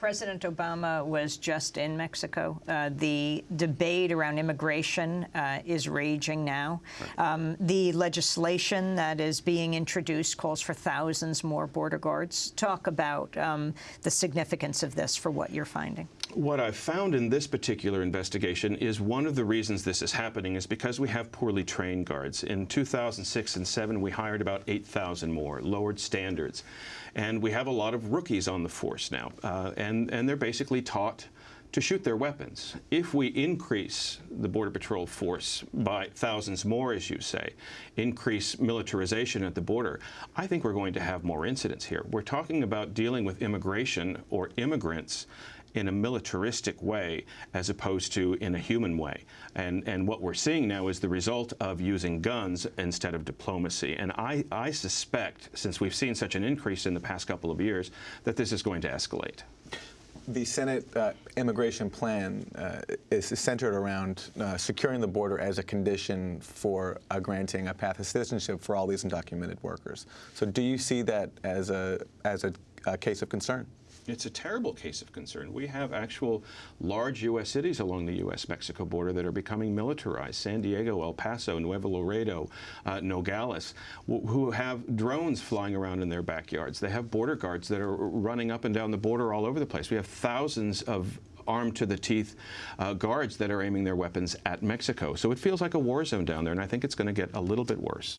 President Obama was just in Mexico. Uh, the debate around immigration uh, is raging now. Right. Um, the legislation that is being introduced calls for thousands more border guards. Talk about um, the significance of this for what you're finding. What I've found in this particular investigation is one of the reasons this is happening is because we have poorly trained guards. In 2006 and 7, we hired about 8,000 more, lowered standards. And we have a lot of rookies on the force now. Uh, and, and they're basically taught to shoot their weapons. If we increase the Border Patrol force by thousands more, as you say, increase militarization at the border, I think we're going to have more incidents here. We're talking about dealing with immigration or immigrants in a militaristic way as opposed to in a human way. And, and what we're seeing now is the result of using guns instead of diplomacy. And I, I suspect, since we've seen such an increase in the past couple of years, that this is going to escalate. The Senate uh, immigration plan uh, is centered around uh, securing the border as a condition for uh, granting a path of citizenship for all these undocumented workers. So do you see that as a, as a, a case of concern? It's a terrible case of concern. We have actual large U.S. cities along the U.S.-Mexico border that are becoming militarized. San Diego, El Paso, Nuevo Laredo, uh, Nogales, who have drones flying around in their backyards. They have border guards that are running up and down the border all over the place. We have thousands of armed to the teeth uh, guards that are aiming their weapons at Mexico. So it feels like a war zone down there, and I think it's going to get a little bit worse.